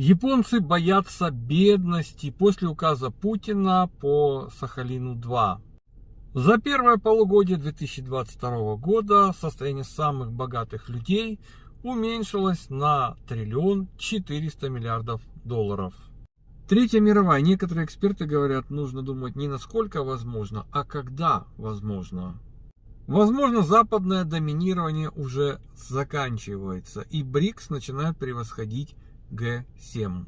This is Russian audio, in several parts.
Японцы боятся бедности после указа Путина по Сахалину-2. За первое полугодие 2022 года состояние самых богатых людей уменьшилось на триллион 400 миллиардов долларов. Третья мировая. Некоторые эксперты говорят, нужно думать не насколько возможно, а когда возможно. Возможно, западное доминирование уже заканчивается, и БРИКС начинает превосходить Г7.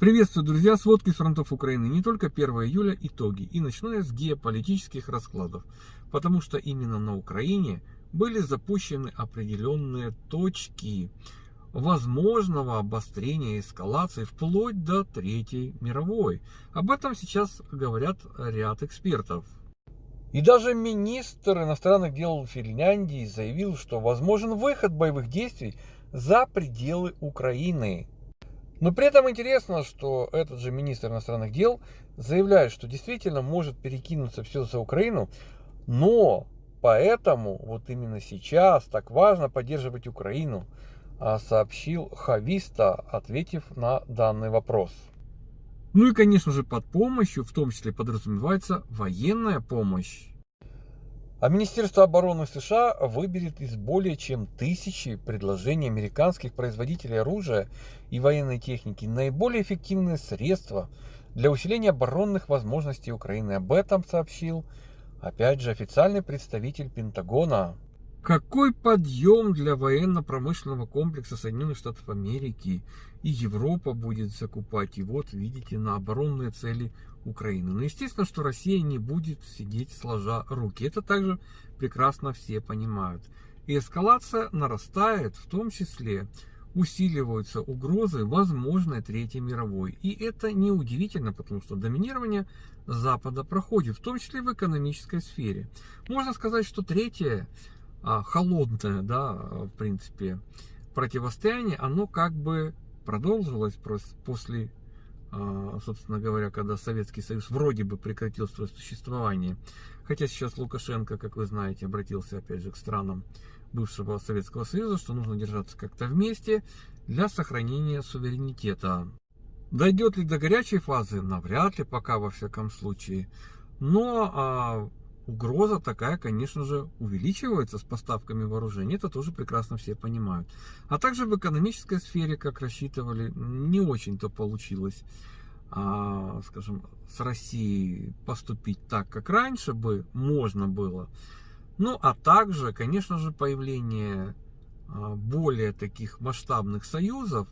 Приветствую, друзья, сводки с фронтов Украины. Не только 1 июля итоги. И начну я с геополитических раскладов. Потому что именно на Украине были запущены определенные точки возможного обострения эскалации вплоть до Третьей мировой. Об этом сейчас говорят ряд экспертов. И даже министр иностранных дел Финляндии заявил, что возможен выход боевых действий за пределы Украины. Но при этом интересно, что этот же министр иностранных дел заявляет, что действительно может перекинуться все за Украину, но поэтому вот именно сейчас так важно поддерживать Украину, а сообщил Хависта, ответив на данный вопрос. Ну и, конечно же, под помощью, в том числе подразумевается военная помощь. А Министерство обороны США выберет из более чем тысячи предложений американских производителей оружия и военной техники наиболее эффективные средства для усиления оборонных возможностей Украины. Об этом сообщил, опять же, официальный представитель Пентагона. Какой подъем для военно-промышленного комплекса Соединенных Штатов Америки и Европа будет закупать. И вот видите на оборонные цели Украины. Но естественно, что Россия не будет сидеть сложа руки. Это также прекрасно все понимают. И эскалация нарастает, в том числе усиливаются угрозы возможной Третьей мировой. И это неудивительно, потому что доминирование Запада проходит, в том числе в экономической сфере. Можно сказать, что Третья а, холодное, да, в принципе, противостояние, оно как бы продолжилось после, собственно говоря, когда Советский Союз вроде бы прекратил свое существование. Хотя сейчас Лукашенко, как вы знаете, обратился опять же к странам бывшего Советского Союза, что нужно держаться как-то вместе для сохранения суверенитета. Дойдет ли до горячей фазы? Навряд ли, пока во всяком случае. Но а, угроза такая, конечно же, увеличивается с поставками вооружений. Это тоже прекрасно все понимают. А также в экономической сфере, как рассчитывали, не очень-то получилось, а, скажем, с Россией поступить так, как раньше бы можно было. Ну, а также, конечно же, появление а, более таких масштабных союзов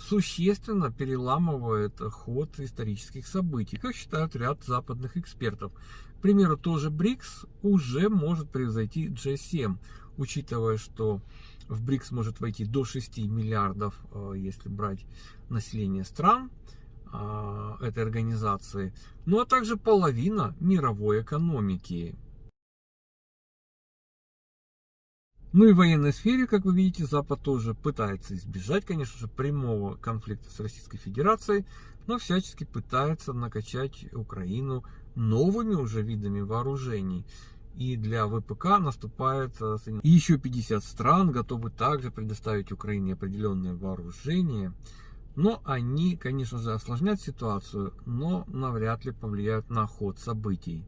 существенно переламывает ход исторических событий, как считают ряд западных экспертов. К примеру, тоже БРИКС уже может превзойти G7, учитывая, что в БРИКС может войти до 6 миллиардов, э, если брать население стран э, этой организации, ну а также половина мировой экономики. Ну и в военной сфере, как вы видите, Запад тоже пытается избежать, конечно же, прямого конфликта с Российской Федерацией, но всячески пытается накачать Украину новыми уже видами вооружений. И для ВПК наступает э, еще 50 стран готовы также предоставить Украине определенное вооружение. Но они, конечно же, осложнят ситуацию, но навряд ли повлияют на ход событий.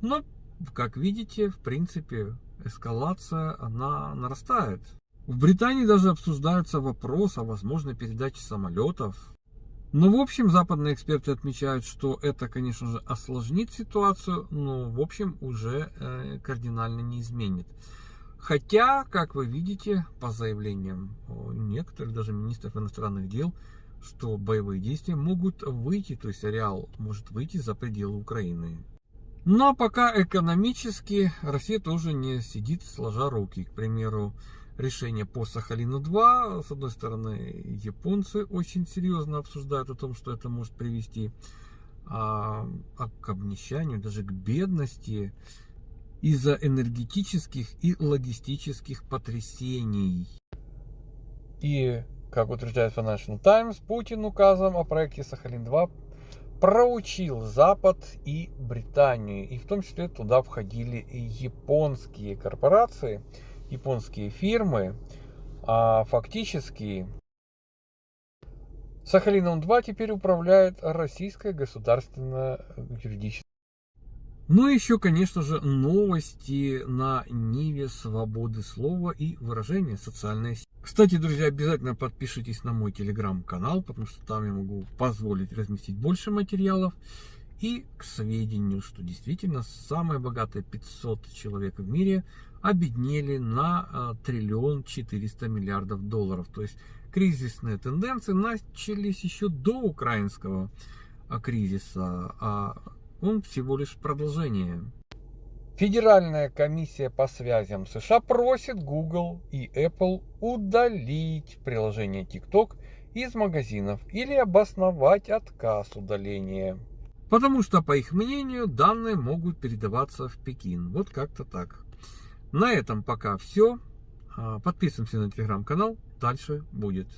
Но, как видите, в принципе, эскалация, она нарастает. В Британии даже обсуждается вопрос о возможной передаче самолетов ну, в общем, западные эксперты отмечают, что это, конечно же, осложнит ситуацию, но, в общем, уже э, кардинально не изменит. Хотя, как вы видите, по заявлениям некоторых, даже министров иностранных дел, что боевые действия могут выйти, то есть ареал может выйти за пределы Украины. Но пока экономически Россия тоже не сидит сложа руки. К примеру, решение по Сахалину-2. С одной стороны, японцы очень серьезно обсуждают о том, что это может привести а, а к обнищанию, даже к бедности из-за энергетических и логистических потрясений. И, как утверждает Financial Times, Путин указом о проекте Сахалин-2 проучил Запад и Британию. И в том числе туда входили японские корпорации – японские фирмы, а фактически Сахалином-2 теперь управляет российское государственное юридическое. Ну и еще, конечно же, новости на Ниве свободы слова и выражения социальной сети. Кстати, друзья, обязательно подпишитесь на мой телеграм-канал, потому что там я могу позволить разместить больше материалов. И к сведению, что действительно самые богатые 500 человек в мире обеднели на а, триллион 400 миллиардов долларов. То есть кризисные тенденции начались еще до украинского а, кризиса, а он всего лишь продолжение. Федеральная комиссия по связям США просит Google и Apple удалить приложение TikTok из магазинов или обосновать отказ удаления. Потому что, по их мнению, данные могут передаваться в Пекин. Вот как-то так. На этом пока все. А, подписываемся на телеграм-канал. Дальше будет.